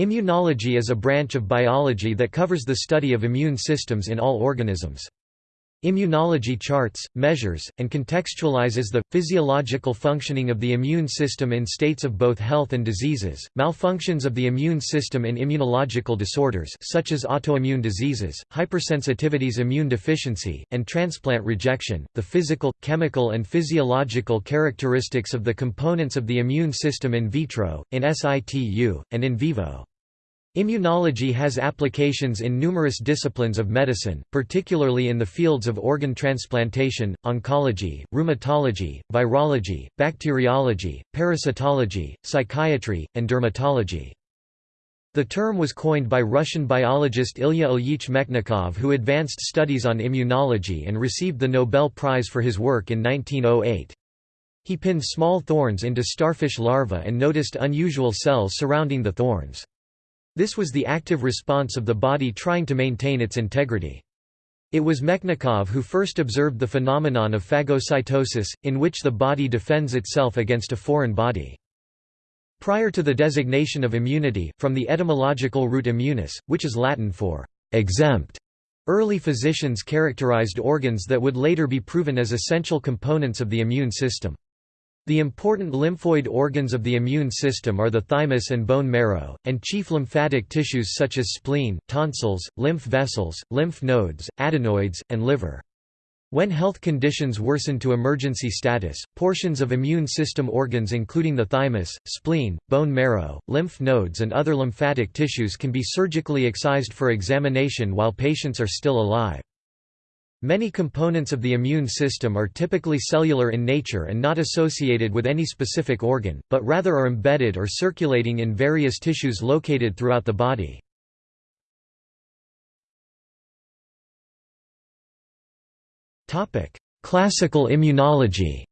Immunology is a branch of biology that covers the study of immune systems in all organisms. Immunology charts, measures, and contextualizes the, physiological functioning of the immune system in states of both health and diseases, malfunctions of the immune system in immunological disorders such as autoimmune diseases, hypersensitivities immune deficiency, and transplant rejection, the physical, chemical and physiological characteristics of the components of the immune system in vitro, in situ, and in vivo. Immunology has applications in numerous disciplines of medicine, particularly in the fields of organ transplantation, oncology, rheumatology, virology, bacteriology, parasitology, psychiatry, and dermatology. The term was coined by Russian biologist Ilya Ilyich Mechnikov who advanced studies on immunology and received the Nobel Prize for his work in 1908. He pinned small thorns into starfish larvae and noticed unusual cells surrounding the thorns. This was the active response of the body trying to maintain its integrity. It was Mechnikov who first observed the phenomenon of phagocytosis, in which the body defends itself against a foreign body. Prior to the designation of immunity, from the etymological root immunis, which is Latin for exempt, early physicians characterized organs that would later be proven as essential components of the immune system. The important lymphoid organs of the immune system are the thymus and bone marrow, and chief lymphatic tissues such as spleen, tonsils, lymph vessels, lymph nodes, adenoids, and liver. When health conditions worsen to emergency status, portions of immune system organs including the thymus, spleen, bone marrow, lymph nodes and other lymphatic tissues can be surgically excised for examination while patients are still alive. Many components of the immune system are typically cellular in nature and not associated with any specific organ, but rather are embedded or circulating in various tissues located throughout the body. Classical immunology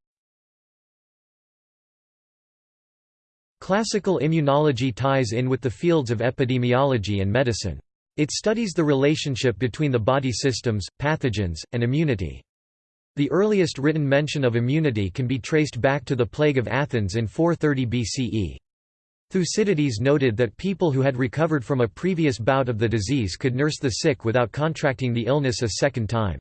Classical immunology ties in with the fields of epidemiology and medicine. It studies the relationship between the body systems, pathogens, and immunity. The earliest written mention of immunity can be traced back to the plague of Athens in 430 BCE. Thucydides noted that people who had recovered from a previous bout of the disease could nurse the sick without contracting the illness a second time.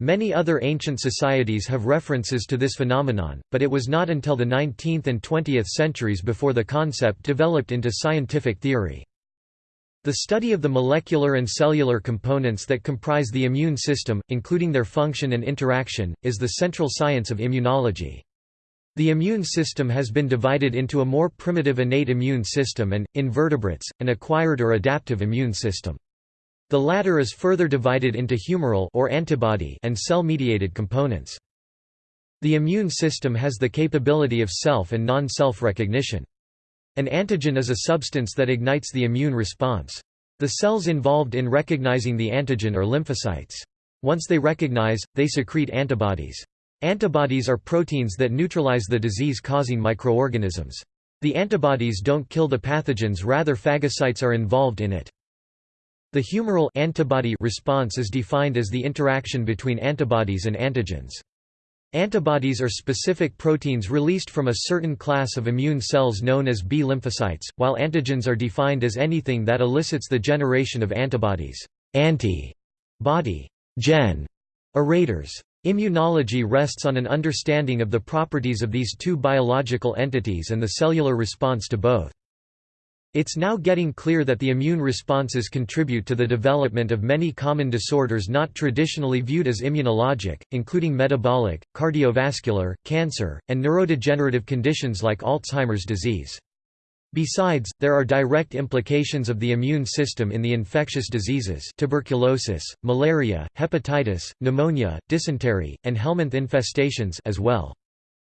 Many other ancient societies have references to this phenomenon, but it was not until the 19th and 20th centuries before the concept developed into scientific theory. The study of the molecular and cellular components that comprise the immune system, including their function and interaction, is the central science of immunology. The immune system has been divided into a more primitive innate immune system and, in vertebrates, an acquired or adaptive immune system. The latter is further divided into humoral or antibody and cell-mediated components. The immune system has the capability of self and non-self recognition. An antigen is a substance that ignites the immune response. The cells involved in recognizing the antigen are lymphocytes. Once they recognize, they secrete antibodies. Antibodies are proteins that neutralize the disease-causing microorganisms. The antibodies don't kill the pathogens rather phagocytes are involved in it. The humoral antibody response is defined as the interaction between antibodies and antigens. Antibodies are specific proteins released from a certain class of immune cells known as B lymphocytes, while antigens are defined as anything that elicits the generation of antibodies. Anti-body gen errators. Immunology rests on an understanding of the properties of these two biological entities and the cellular response to both. It's now getting clear that the immune responses contribute to the development of many common disorders not traditionally viewed as immunologic, including metabolic, cardiovascular, cancer, and neurodegenerative conditions like Alzheimer's disease. Besides, there are direct implications of the immune system in the infectious diseases tuberculosis, malaria, hepatitis, pneumonia, dysentery, and helminth infestations as well.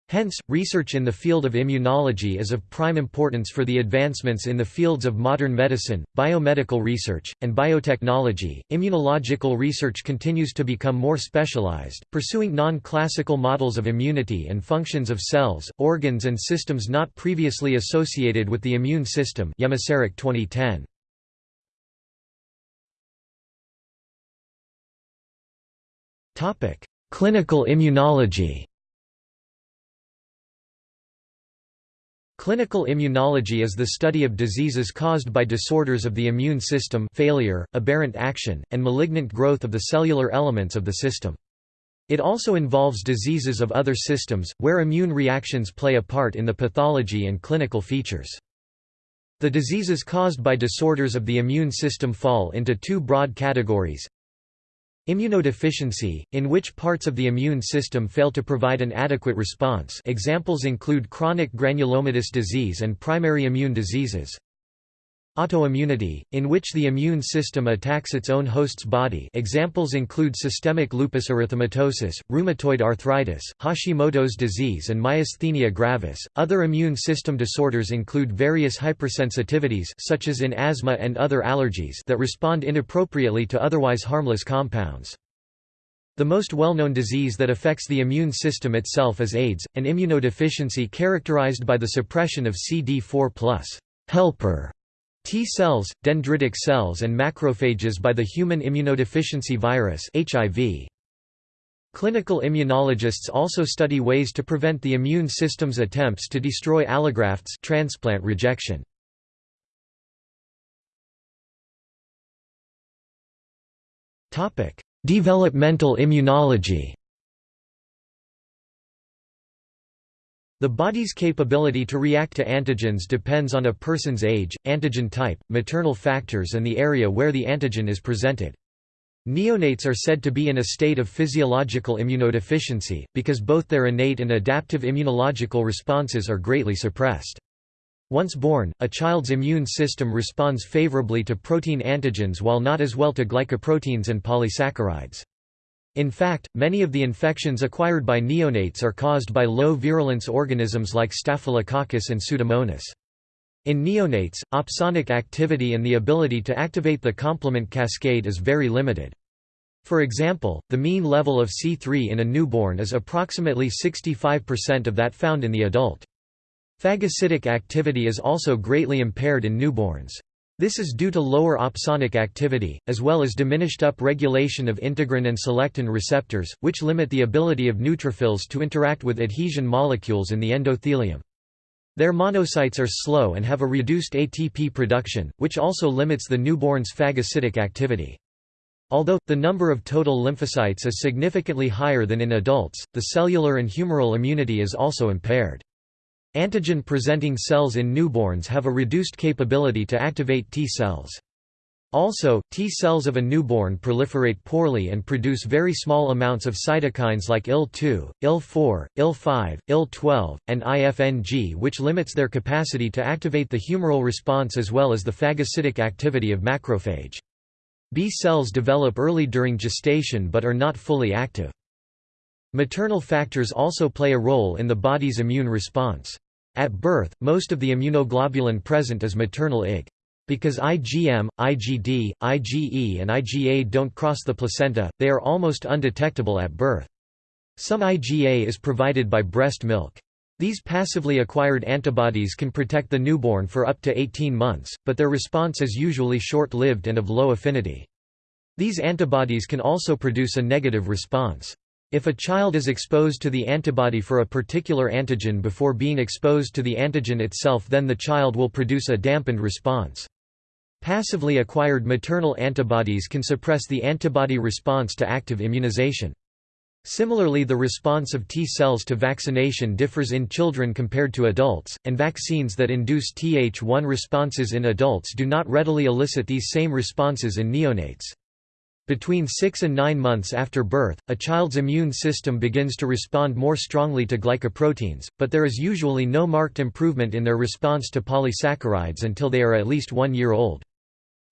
Hence, research in the field of immunology is of prime importance for the advancements in the fields of modern medicine, biomedical research, and biotechnology. Immunological research continues to become more specialized, pursuing non classical models of immunity and functions of cells, organs, and systems not previously associated with the immune system. 2010. Clinical immunology Clinical immunology is the study of diseases caused by disorders of the immune system failure, aberrant action, and malignant growth of the cellular elements of the system. It also involves diseases of other systems, where immune reactions play a part in the pathology and clinical features. The diseases caused by disorders of the immune system fall into two broad categories Immunodeficiency, in which parts of the immune system fail to provide an adequate response examples include chronic granulomatous disease and primary immune diseases. Autoimmunity, in which the immune system attacks its own host's body examples include systemic lupus erythematosus, rheumatoid arthritis, Hashimoto's disease and myasthenia gravis. Other immune system disorders include various hypersensitivities such as in asthma and other allergies that respond inappropriately to otherwise harmless compounds. The most well-known disease that affects the immune system itself is AIDS, an immunodeficiency characterized by the suppression of CD4+ helper T cells, dendritic cells and macrophages by the human immunodeficiency virus HIV. Clinical immunologists also study ways to prevent the immune system's attempts to destroy allografts transplant rejection. Developmental immunology The body's capability to react to antigens depends on a person's age, antigen type, maternal factors and the area where the antigen is presented. Neonates are said to be in a state of physiological immunodeficiency, because both their innate and adaptive immunological responses are greatly suppressed. Once born, a child's immune system responds favorably to protein antigens while not as well to glycoproteins and polysaccharides. In fact, many of the infections acquired by neonates are caused by low-virulence organisms like Staphylococcus and Pseudomonas. In neonates, opsonic activity and the ability to activate the complement cascade is very limited. For example, the mean level of C3 in a newborn is approximately 65% of that found in the adult. Phagocytic activity is also greatly impaired in newborns. This is due to lower opsonic activity, as well as diminished upregulation of integrin and selectin receptors, which limit the ability of neutrophils to interact with adhesion molecules in the endothelium. Their monocytes are slow and have a reduced ATP production, which also limits the newborn's phagocytic activity. Although, the number of total lymphocytes is significantly higher than in adults, the cellular and humoral immunity is also impaired. Antigen-presenting cells in newborns have a reduced capability to activate T cells. Also, T cells of a newborn proliferate poorly and produce very small amounts of cytokines like IL-2, IL-4, IL-5, IL-12, and IFNG which limits their capacity to activate the humoral response as well as the phagocytic activity of macrophage. B cells develop early during gestation but are not fully active. Maternal factors also play a role in the body's immune response. At birth, most of the immunoglobulin present is maternal Ig. Because IgM, IgD, IgE and IgA don't cross the placenta, they are almost undetectable at birth. Some IgA is provided by breast milk. These passively acquired antibodies can protect the newborn for up to 18 months, but their response is usually short-lived and of low affinity. These antibodies can also produce a negative response. If a child is exposed to the antibody for a particular antigen before being exposed to the antigen itself then the child will produce a dampened response. Passively acquired maternal antibodies can suppress the antibody response to active immunization. Similarly the response of T cells to vaccination differs in children compared to adults, and vaccines that induce Th1 responses in adults do not readily elicit these same responses in neonates. Between 6 and 9 months after birth, a child's immune system begins to respond more strongly to glycoproteins, but there is usually no marked improvement in their response to polysaccharides until they are at least one year old.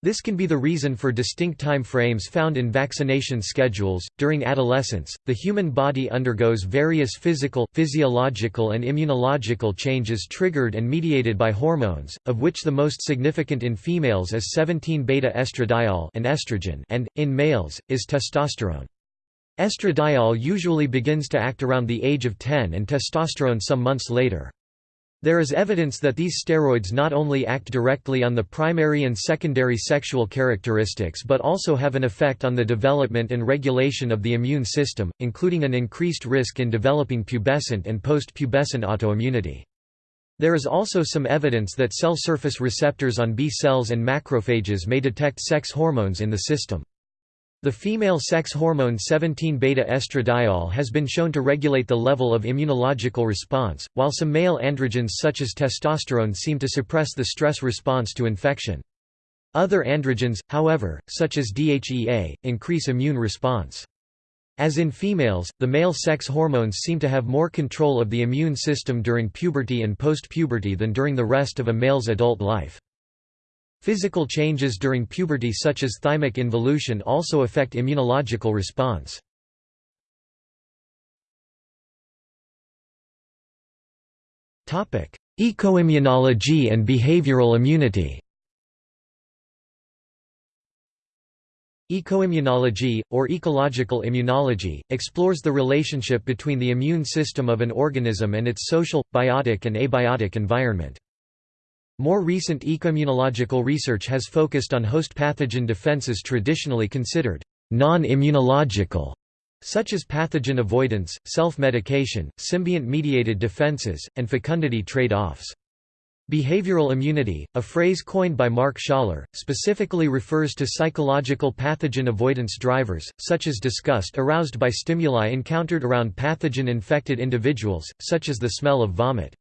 This can be the reason for distinct time frames found in vaccination schedules. During adolescence, the human body undergoes various physical, physiological, and immunological changes triggered and mediated by hormones, of which the most significant in females is 17 beta estradiol and estrogen, and in males is testosterone. Estradiol usually begins to act around the age of 10 and testosterone some months later. There is evidence that these steroids not only act directly on the primary and secondary sexual characteristics but also have an effect on the development and regulation of the immune system, including an increased risk in developing pubescent and post-pubescent autoimmunity. There is also some evidence that cell surface receptors on B cells and macrophages may detect sex hormones in the system. The female sex hormone 17-beta estradiol has been shown to regulate the level of immunological response, while some male androgens such as testosterone seem to suppress the stress response to infection. Other androgens, however, such as DHEA, increase immune response. As in females, the male sex hormones seem to have more control of the immune system during puberty and post-puberty than during the rest of a male's adult life. Physical changes during puberty such as thymic involution also affect immunological response. Ecoimmunology and behavioral immunity Ecoimmunology, or ecological immunology, explores the relationship between the immune system of an organism and its social, biotic and abiotic environment. More recent ecoimmunological research has focused on host pathogen defenses traditionally considered non-immunological, such as pathogen avoidance, self-medication, symbiont-mediated defenses, and fecundity trade-offs. Behavioral immunity, a phrase coined by Mark Schaller, specifically refers to psychological pathogen avoidance drivers, such as disgust aroused by stimuli encountered around pathogen-infected individuals, such as the smell of vomit.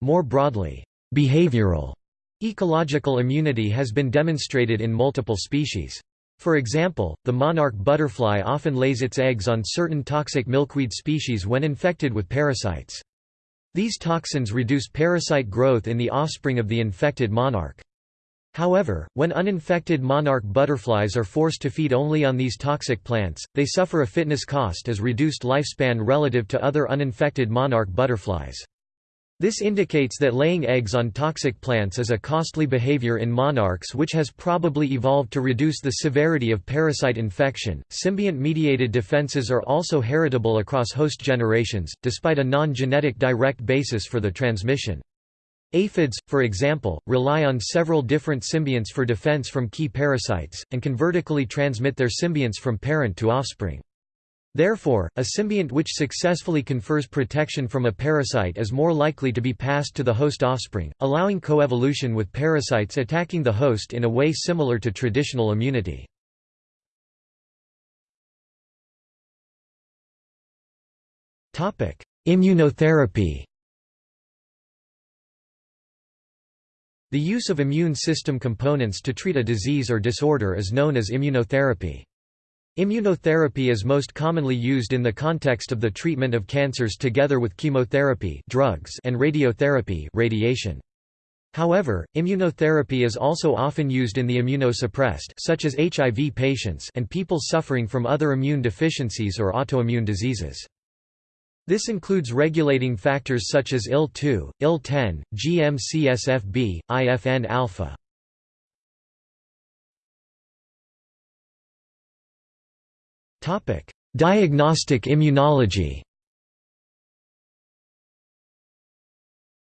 More broadly, behavioral ecological immunity has been demonstrated in multiple species. For example, the monarch butterfly often lays its eggs on certain toxic milkweed species when infected with parasites. These toxins reduce parasite growth in the offspring of the infected monarch. However, when uninfected monarch butterflies are forced to feed only on these toxic plants, they suffer a fitness cost as reduced lifespan relative to other uninfected monarch butterflies. This indicates that laying eggs on toxic plants is a costly behavior in monarchs which has probably evolved to reduce the severity of parasite infection. Symbiont mediated defenses are also heritable across host generations, despite a non genetic direct basis for the transmission. Aphids, for example, rely on several different symbionts for defense from key parasites, and can vertically transmit their symbionts from parent to offspring. Therefore, a symbiont which successfully confers protection from a parasite is more likely to be passed to the host offspring, allowing coevolution with parasites attacking the host in a way similar to traditional immunity. Immunotherapy The use of immune system components to treat a disease or disorder is known as immunotherapy. Immunotherapy is most commonly used in the context of the treatment of cancers together with chemotherapy drugs and radiotherapy radiation. However, immunotherapy is also often used in the immunosuppressed such as HIV patients and people suffering from other immune deficiencies or autoimmune diseases. This includes regulating factors such as IL-2, IL-10, GM-CSFB, IFN-alpha. Diagnostic immunology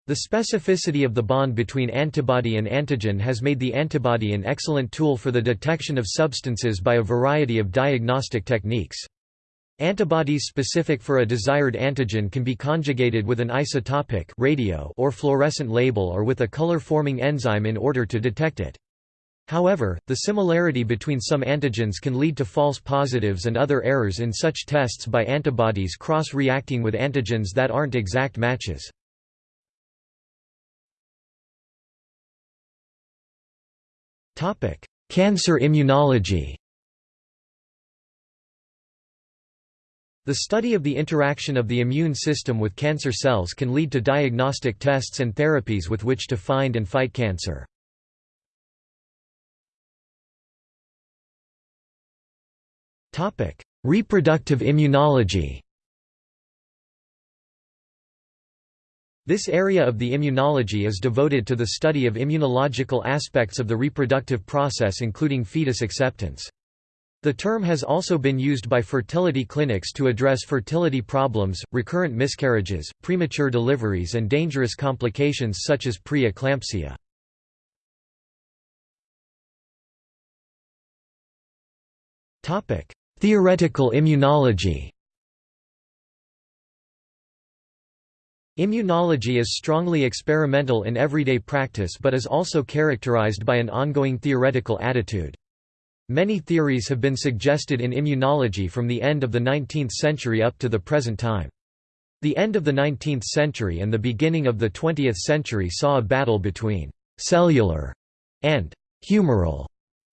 The specificity of the bond between antibody and antigen has made the antibody an excellent tool for the detection of substances by a variety of diagnostic techniques. Antibodies specific for a desired antigen can be conjugated with an isotopic radio or fluorescent label or with a color-forming enzyme in order to detect it. However, the similarity between some antigens can lead to false positives and other errors in such tests by antibodies cross-reacting with antigens that aren't exact matches. Cancer immunology The study of the interaction of the immune system with cancer cells can lead to diagnostic tests and therapies with which to find and fight cancer. Reproductive immunology This area of the immunology is devoted to the study of immunological aspects of the reproductive process including fetus acceptance. The term has also been used by fertility clinics to address fertility problems, recurrent miscarriages, premature deliveries and dangerous complications such as pre-eclampsia. Theoretical immunology Immunology is strongly experimental in everyday practice but is also characterized by an ongoing theoretical attitude. Many theories have been suggested in immunology from the end of the 19th century up to the present time. The end of the 19th century and the beginning of the 20th century saw a battle between «cellular» and «humoral»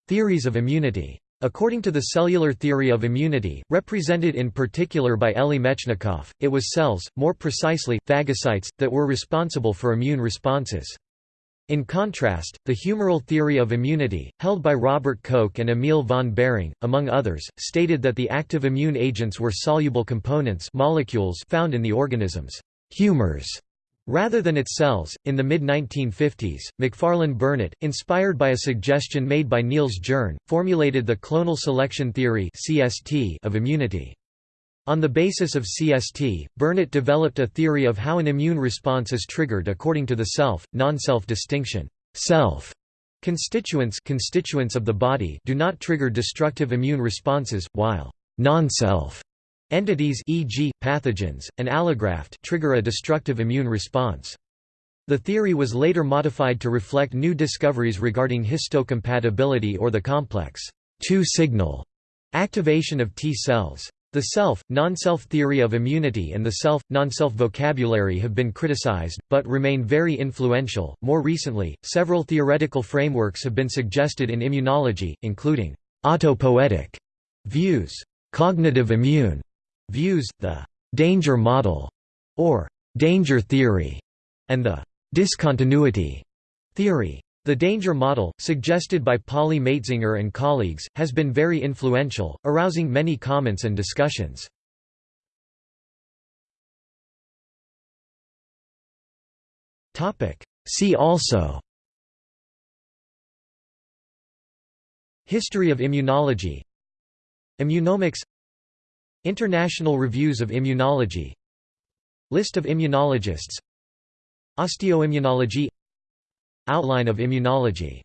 theories of immunity. According to the cellular theory of immunity, represented in particular by Elie Metchnikoff, it was cells, more precisely, phagocytes, that were responsible for immune responses. In contrast, the humoral theory of immunity, held by Robert Koch and Emil von Behring, among others, stated that the active immune agents were soluble components molecules found in the organism's humors rather than its cells. In the mid 1950s, Macfarlane Burnet, inspired by a suggestion made by Niels Jerne, formulated the clonal selection theory of immunity. On the basis of CST, Burnet developed a theory of how an immune response is triggered according to the self, non-self distinction. Self constituents constituents of the body do not trigger destructive immune responses, while non-self entities e.g., pathogens, and allograft trigger a destructive immune response. The theory was later modified to reflect new discoveries regarding histocompatibility or the complex two-signal activation of T cells. The self, non-self theory of immunity and the self, non-self vocabulary have been criticized, but remain very influential. More recently, several theoretical frameworks have been suggested in immunology, including autopoietic views, cognitive immune views, the danger model, or danger theory, and the discontinuity theory. The danger model, suggested by Polly Matzinger and colleagues, has been very influential, arousing many comments and discussions. See also History of immunology Immunomics International Reviews of Immunology. List of immunologists. Osteoimmunology. Outline of immunology